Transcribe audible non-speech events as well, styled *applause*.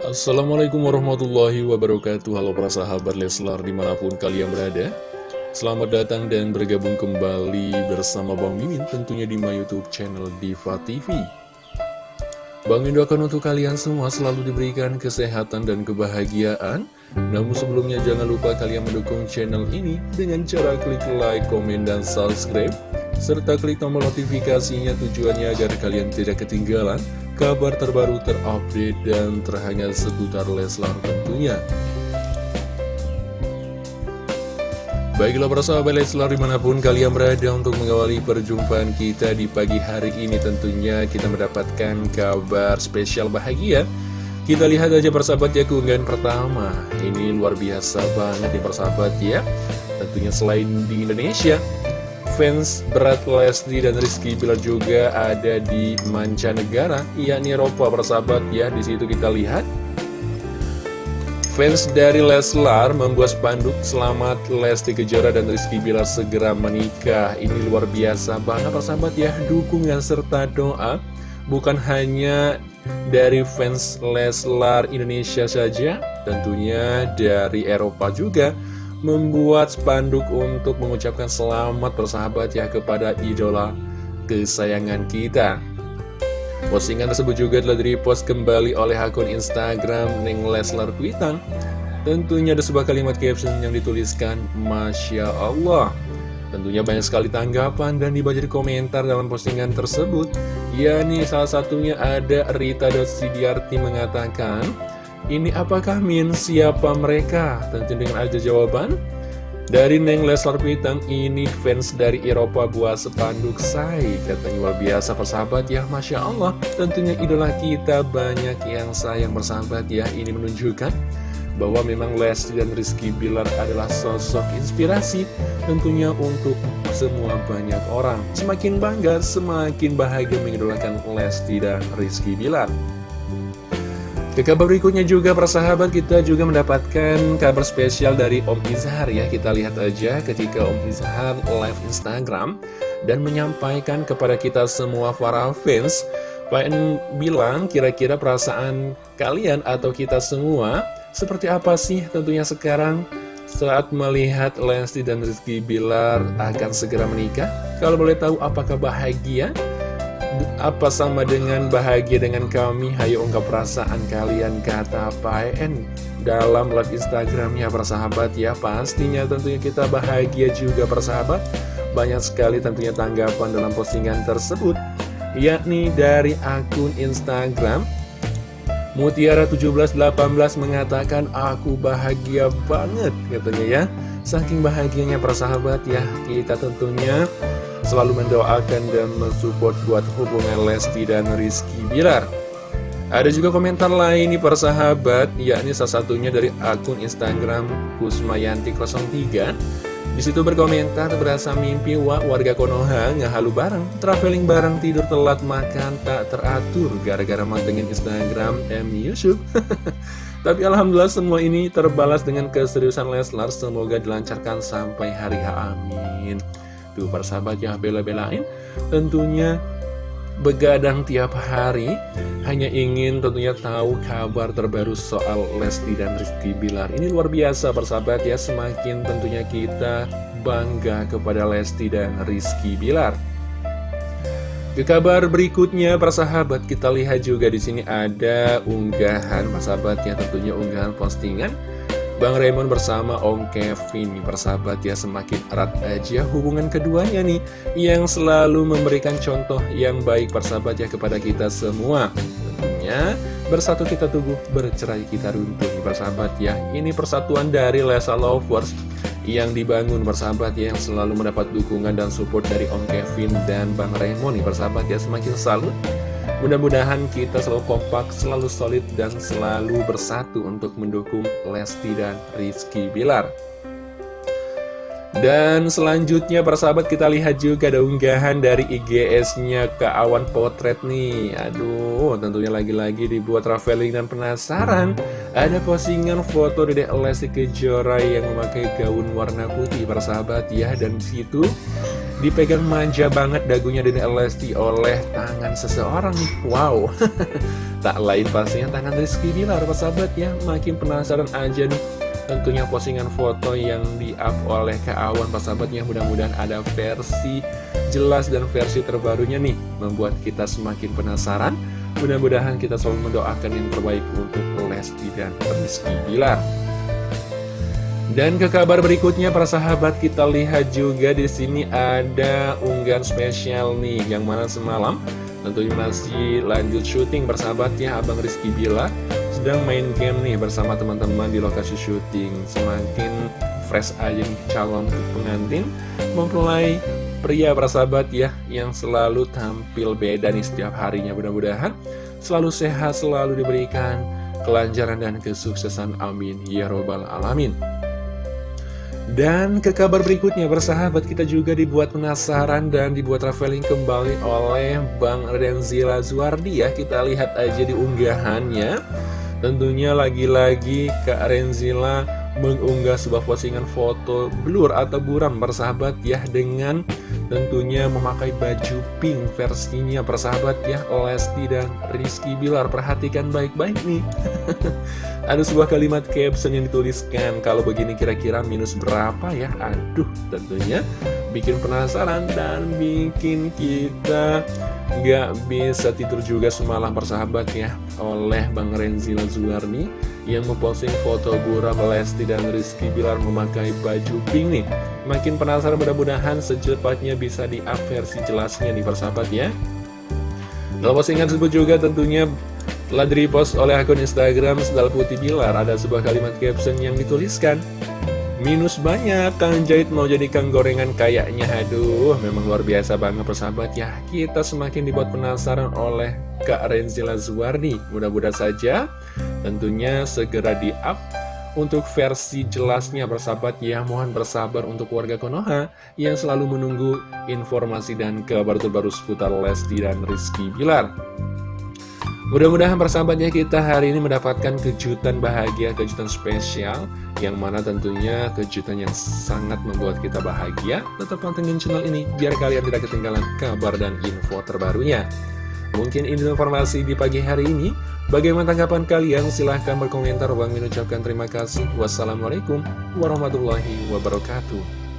Assalamualaikum warahmatullahi wabarakatuh. Halo para sahabat Leslar di mana pun kalian berada. Selamat datang dan bergabung kembali bersama Bang Mimin tentunya di my youtube channel Diva TV Bang Mimin doakan untuk kalian semua selalu diberikan kesehatan dan kebahagiaan. Namun sebelumnya jangan lupa kalian mendukung channel ini dengan cara klik like, komen, dan subscribe. Serta klik tombol notifikasinya tujuannya agar kalian tidak ketinggalan kabar terbaru terupdate dan terhangat seputar Leslar tentunya. Baiklah para sahabat Leslar di mana pun kalian berada untuk mengawali perjumpaan kita di pagi hari ini tentunya kita mendapatkan kabar spesial bahagia. Kita lihat aja persahabat ya keunggahan pertama. Ini luar biasa banget ya persahabat ya. Tentunya selain di Indonesia fans berat Lesti dan Rizky Bilar juga ada di mancanegara, yakni Eropa persahabat ya. Di situ kita lihat fans dari Leslar membuat spanduk selamat Lesti Kejora dan Rizky Bilar segera menikah. Ini luar biasa banget persahabat ya, dukungan serta doa bukan hanya dari fans Leslar Indonesia saja, tentunya dari Eropa juga membuat spanduk untuk mengucapkan selamat bersahabat ya kepada idola kesayangan kita. Postingan tersebut juga telah di-repost kembali oleh akun Instagram Neng Leslar Kuitang. Tentunya ada sebuah kalimat caption yang dituliskan Masya Allah. Tentunya banyak sekali tanggapan dan dibaca di komentar dalam postingan tersebut. Ya nih salah satunya ada Rita Sidiarti mengatakan ini apakah Min? Siapa mereka? Tentu dengan aja jawaban dari Neng Leslar Pitang ini fans dari Eropa buat sepanduk say Katanya luar biasa persahabat ya Masya Allah. Tentunya idola kita banyak yang sayang bersahabat ya. Ini menunjukkan bahwa memang Lesti dan Rizky Bilar adalah sosok inspirasi Tentunya untuk semua banyak orang. Semakin bangga, semakin bahagia mengidolakan Lesti dan Rizky Bilar ke kabar berikutnya juga persahabat kita juga mendapatkan kabar spesial dari Om Izhar ya Kita lihat aja ketika Om Izhar live Instagram Dan menyampaikan kepada kita semua para fans Pengen bilang kira-kira perasaan kalian atau kita semua Seperti apa sih tentunya sekarang saat melihat Lesti dan Rizky Bilar akan segera menikah Kalau boleh tahu apakah bahagia? Apa sama dengan bahagia dengan kami? Hayo ungkap perasaan kalian kata PN dalam live Instagramnya persahabat ya. Pastinya tentunya kita bahagia juga persahabat. Banyak sekali tentunya tanggapan dalam postingan tersebut Yakni dari akun Instagram. Mutiara1718 mengatakan aku bahagia banget katanya ya. Saking bahagianya persahabat ya Kita tentunya selalu mendoakan dan mensupport buat hubungan Lesti dan Rizky Bilar. Ada juga komentar lain nih persahabat, yakni salah satunya dari akun Instagram Kusmayanti03. Di situ berkomentar berasa mimpi wah warga Konoha ngehalu bareng, traveling bareng, tidur telat, makan tak teratur gara-gara mantengin Instagram M Yusuf. *laughs* Tapi Alhamdulillah semua ini terbalas dengan keseriusan Leslar, semoga dilancarkan sampai hari H. Amin. Tuh persahabat yang bela-belain tentunya begadang tiap hari hanya ingin tentunya tahu kabar terbaru soal Lesti dan Rizky Bilar. Ini luar biasa persahabat ya. Semakin tentunya kita bangga kepada Lesti dan Rizky Bilar. Ke kabar berikutnya persahabat kita lihat juga di sini ada unggahan persahabat ya tentunya unggahan postingan Bang Raymond bersama Om Kevin nih persahabat ya semakin erat aja hubungan keduanya nih Yang selalu memberikan contoh yang baik persahabat ya kepada kita semua. Tentunya bersatu kita tubuh bercerai kita runtuh nih persahabat ya. Ini persatuan dari Lesa Lovers yang dibangun persahabat ya Yang selalu mendapat dukungan dan support dari Om Kevin dan Bang Raymond nih persahabat ya. Semakin salut Mudah-mudahan kita selalu kompak, selalu solid, dan selalu bersatu untuk mendukung Lesti dan Rizky Bilar. Dan selanjutnya persahabat kita lihat juga ada unggahan dari IGS-nya ke awan potret nih. Aduh tentunya lagi-lagi dibuat traveling dan penasaran. Ada postingan foto Dedek Lesti Kejora yang memakai gaun warna putih persahabat ya. Dan di situ dipegang manja banget dagunya Dede Lesti oleh tangan seseorang nih. Wow. *laughs* Tak lain pastinya tangan Rizky Bilar sahabat ya. Makin penasaran aja nih. Tentunya postingan foto yang di-up oleh Kak Awan sahabat ya. Mudah-mudahan ada versi jelas dan versi terbarunya nih. Membuat kita semakin penasaran. Mudah-mudahan kita selalu mendoakan yang terbaik untuk Lesti dan Rizky Bilar dan ke kabar berikutnya para sahabat kita lihat juga di sini ada unggahan spesial nih yang mana semalam tentunya masih lanjut syuting bersahabatnya Abang Rizky Bila sedang main game nih bersama teman-teman di lokasi syuting. Semakin fresh aja calon pengantin mempelai pria bersahabat ya yang selalu tampil beda nih setiap harinya. Mudah-mudahan selalu sehat selalu diberikan kelancaran dan kesuksesan. Amin. Ya robbal alamin dan ke kabar berikutnya, bersahabat kita juga dibuat penasaran dan dibuat traveling kembali oleh Bang Renzila Zuardi ya. Kita lihat aja di unggahannya. Tentunya lagi-lagi Kak Renzila mengunggah sebuah postingan foto blur atau buram bersahabat ya dengan tentunya memakai baju pink versinya persahabat ya Lesti dan Rizky Bilar. Perhatikan baik-baik nih. *laughs* Ada sebuah kalimat caption yang dituliskan kalau begini kira-kira minus berapa ya? Aduh tentunya bikin penasaran dan bikin kita nggak bisa tidur juga semalam persahabat ya oleh Bang Renzi Lazuarni yang memposting foto Buram Lesti dan Rizky Bilar memakai baju pink nih. Makin penasaran mudah-mudahan secepatnya bisa di-up versi jelasnya nih persahabat ya. Dalam postingan tersebut juga tentunya telah di-repost oleh akun Instagram Sendal Putih Bilar. Ada sebuah kalimat caption yang dituliskan, Minus banyak, Kang Jahit mau jadi Kang Gorengan kayaknya. Aduh, memang luar biasa banget persahabat ya. Kita semakin dibuat penasaran oleh Kak Renzila Zuwardi Mudah-mudahan saja tentunya segera di-up untuk versi jelasnya persahabat ya. Mohon bersabar untuk warga Konoha Yang selalu menunggu informasi dan kabar terbaru seputar Lesti dan Rizky Bilar Mudah-mudahan persahabatnya kita hari ini mendapatkan kejutan bahagia, kejutan spesial Yang mana tentunya kejutan yang sangat membuat kita bahagia. Tetap pantengin channel ini biar kalian tidak ketinggalan kabar dan info terbarunya. Mungkin ini informasi di pagi hari ini. Bagaimana tanggapan kalian? Silahkan berkomentar. Bang ucapkan terima kasih. Wassalamualaikum warahmatullahi wabarakatuh